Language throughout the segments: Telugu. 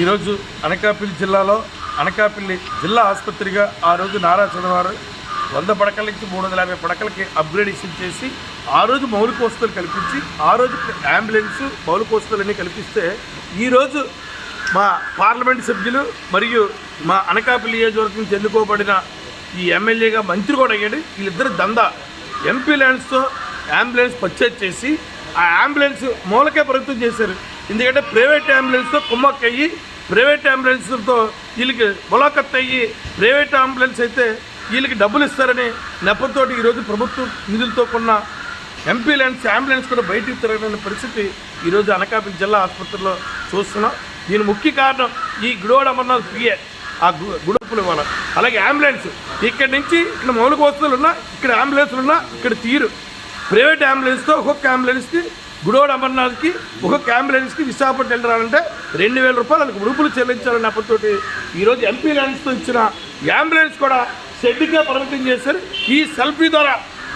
ఈరోజు అనకాపల్లి జిల్లాలో అనకాపల్లి జిల్లా ఆసుపత్రిగా ఆ రోజు నారా చంద్రబాబు వంద పడకల నుంచి మూడు వందల యాభై పడకలకి అప్గ్రేడేషన్ చేసి ఆ రోజు మౌలిక వసతులు కల్పించి ఆ రోజు అంబులెన్స్ మౌలిక వసతులన్నీ కల్పిస్తే ఈరోజు మా పార్లమెంట్ సభ్యులు మరియు మా అనకాపల్లి నియోజకవర్గం చెందుకోబడిన ఈ ఎమ్మెల్యేగా మంత్రి కూడా అయ్యాడు. వీళ్ళిద్దరు దందా. ఎంపీ ల్యాండ్స్తో అంబులెన్స్ పర్చేజ్ చేసి ఆ అంబులెన్స్ మూలకే ప్రభుత్వం చేశారు. ఎందుకంటే ప్రైవేట్ అంబులెన్స్తో కుమ్మక్క అయ్యి ప్రైవేట్ అంబులెన్స్తో వీళ్ళకి ములాఖత్ అయ్యి ప్రైవేట్ అంబులెన్స్ అయితే వీళ్ళకి డబ్బులు ఇస్తారని నెపంతో ఈరోజు ప్రభుత్వం నిధులతో కొన్న ఎంపీ ల్యాండ్స్ అంబులెన్స్ కూడా బయటికి తిరగలేని పరిస్థితి ఈరోజు అనకాపల్లి జిల్లా ఆసుపత్రిలో చూస్తున్నాం. దీని ముఖ్య కారణం ఈ గుడోడ అమర్నాథ్ పిఏ. ఆ గు- గుడుపులు ఇవ్వాలి. అలాగే అంబులెన్స్. ఇక్కడి నుంచి ఇక్కడ మౌలిక వస్తువులు ఉన్నా ఇక్కడ అంబులెన్స్లు ఉన్నా ఇక్కడ తీరు. ప్రైవేట్ అంబులెన్స్తో ఒక్కొక్క అంబులెన్స్కి గుడోడ్ అమర్నాథ్కి ఒక్కొక్క అంబులెన్స్కి విశాఖపట్నం వెళ్ళాలంటే రెండు వేల రూపాయలు వాళ్ళకి ఉడుపులు చెల్లించాలని అప్పటితోటి ఈరోజు ఎంపీ ల్యాండ్స్తో ఇచ్చిన అంబులెన్స్ కూడా షెడ్గా పరిమితం చేశారు. ఈ సెల్ఫీ ద్వారా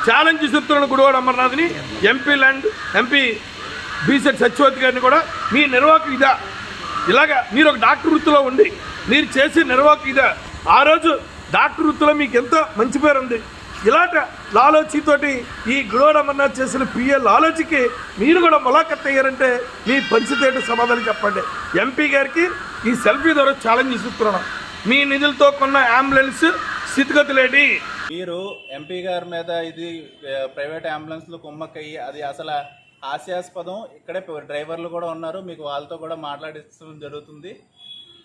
ఛాలెంజ్ చెప్తున్న గుడోడ్ అమర్నాథ్ని ఎంపీ ల్యాండ్ ఎంపీ బీసెట్ సత్యవతి గారిని కూడా మీ నిర్వాహకు ఇదా. ఇలాగా మీరు ఒక డాక్టర్ వృత్తిలో ఉండి మీరు చేసే నిర్వాహకు ఇదా. ఆ రోజు డాక్టర్ వృత్తిలో మీకు ఎంతో మంచి పేరు ఉంది. ఇలాంటి లాలోచితోటి ఈ గుడోడ్ అమర్నాథ్ చేసిన పిఎల్ లాలోచికి మీరు కూడా ములాఖత్ అయ్యారంటే మీ పంచితేట సమాధానం చెప్పండి. ఎంపీ గారికి ఈ సెల్ఫీ ద్వారా ఛాలెంజ్ ఇస్తున్నాను మీ నిధులతో కొన్న అంబులెన్స్ స్థితిగతులేంటి మీరు ఎంపీ గారి మీద ఇది ప్రైవేట్ అంబులెన్స్లు కుమ్మక్కయ్యి అది అసలు హాస్యాస్పదం. ఇక్కడే డ్రైవర్లు కూడా ఉన్నారు. మీకు వాళ్ళతో కూడా మాట్లాడించడం జరుగుతుంది.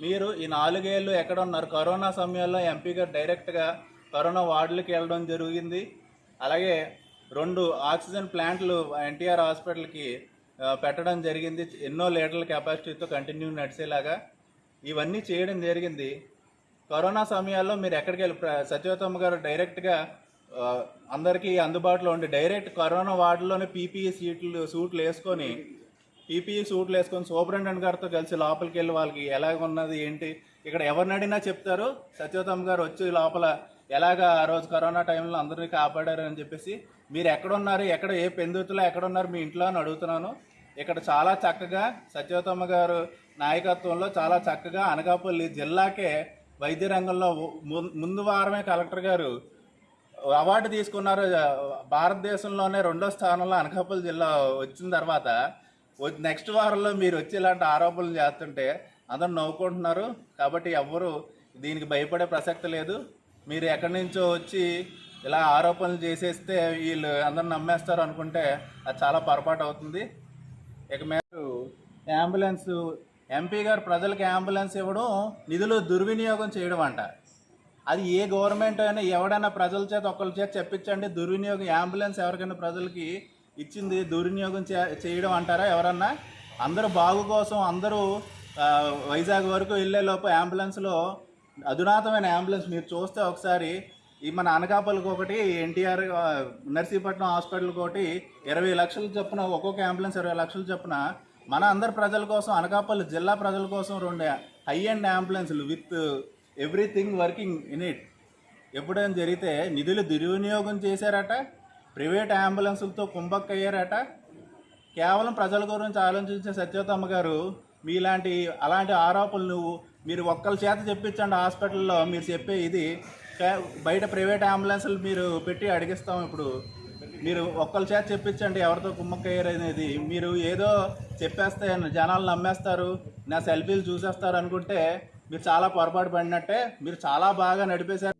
మీరు ఈ నాలుగేళ్ళు ఎక్కడ ఉన్నారు? కరోనా సమయంలో ఎంపీ గారు డైరెక్ట్గా కరోనా వార్డులకు వెళ్ళడం జరిగింది. అలాగే రెండు ఆక్సిజన్ ప్లాంట్లు ఎన్టీఆర్ హాస్పిటల్కి పెట్టడం జరిగింది. ఎన్నో లీటర్ల కెపాసిటీతో కంటిన్యూ నడిచేలాగా. ఇవన్నీ చేయడం జరిగింది. కరోనా సమయాల్లో మీరు ఎక్కడికి వెళ్ళి ప్ర- సత్యవతమ్మ గారు డైరెక్ట్గా అందరికీ అందుబాటులో ఉండి డైరెక్ట్ కరోనా వార్డులోనే పీపీఈ సీట్లు సూట్లు వేసుకొని పీపీఈ సూట్లు వేసుకొని సూపరింటెండెంట్ గారితో కలిసి లోపలికి వెళ్ళి వాళ్ళకి ఎలాగ ఉన్నది ఏంటి ఇక్కడ ఎవరినడినా చెప్తారు. సత్యవతమ్మ గారు వచ్చి లోపల ఎలాగ ఆ రోజు కరోనా టైంలో అందరినీ కాపాడారు అని చెప్పేసి మీరు ఎక్కడున్నారు ఎక్కడ ఏ పెందుతులో ఎక్కడున్నారు మీ ఇంట్లో అని అడుగుతున్నాను. ఇక్కడ చాలా చక్కగా సత్యవతమ్మ గారు నాయకత్వంలో చాలా చక్కగా అనకాపల్లి జిల్లాకే వైద్య రంగంలో ము- ముందు వారమే కలెక్టర్ గారు అవార్డు తీసుకున్నారు. భారతదేశంలోనే రెండో స్థానంలో అనకాపల్లి జిల్లా వచ్చిన తర్వాత నెక్స్ట్ వారంలో మీరు వచ్చి ఇలాంటి ఆరోపణలు చేస్తుంటే అందరూ నవ్వుకుంటున్నారు. కాబట్టి ఎవ్వరూ దీనికి భయపడే ప్రసక్తి లేదు. మీరు ఎక్కడి నుంచో వచ్చి ఇలా ఆరోపణలు చేసేస్తే వీళ్ళు అందరూ నమ్మేస్తారు అనుకుంటే అది చాలా పొరపాటు అవుతుంది. ఇక మీరు అంబులెన్స్ ఎంపీ గారు ప్రజలకు అంబులెన్స్ ఇవ్వడం నిధులు దుర్వినియోగం చేయడం అంట. అది ఏ గవర్నమెంట్ అయినా ఎవడైనా ప్రజల చేత ఒకళ్ళ చేత చెప్పించండి దుర్వినియోగం అంబులెన్స్ ఎవరికైనా ప్రజలకి ఇచ్చింది దుర్వినియోగం చేయడం అంటారా ఎవరన్నా? అందరూ బాగు కోసం అందరూ వైజాగ్ వరకు వెళ్ళే లోపు అంబులెన్స్లో అధునాతమైన అంబులెన్స్ మీరు చూస్తే ఒకసారి ఈ మన అనకాపల్లికి ఒకటి ఎన్టీఆర్ నర్సీపట్నం హాస్పిటల్కి ఒకటి ఇరవై లక్షల చొప్పున ఒక్కొక్క అంబులెన్స్ ఇరవై లక్షల చొప్పున మన అందరి ప్రజల కోసం అనకాపల్లి జిల్లా ప్రజల కోసం రెండు high end అంబులెన్స్లు with everything working in it. ఎప్పుడైనా జరిగితే నిధులు దుర్వినియోగం చేశారట ప్రైవేట్ అంబులెన్సులతో కుంభక్కయ్యారట. కేవలం ప్రజల గురించి ఆలోచించే సత్యవతమ్మ గారు మీలాంటి అలాంటి ఆరోపణలు మీరు ఒక్కరి చేత చెప్పించండి హాస్పిటల్లో మీరు చెప్పే ఇది. బయట ప్రైవేట్ అంబులెన్సులు మీరు పెట్టి అడిగిస్తాం ఇప్పుడు. మీరు ఒక్కరి చేత చెప్పించండి ఎవరితో కుమ్మక్కయ్యారు అనేది. మీరు ఏదో చెప్పేస్తే జనాలు నమ్మేస్తారు నా సెల్ఫీలు చూసేస్తారు అనుకుంటే మీరు చాలా పొరపాటు పడినట్టే మీరు చాలా బాగా నడిపేశారు.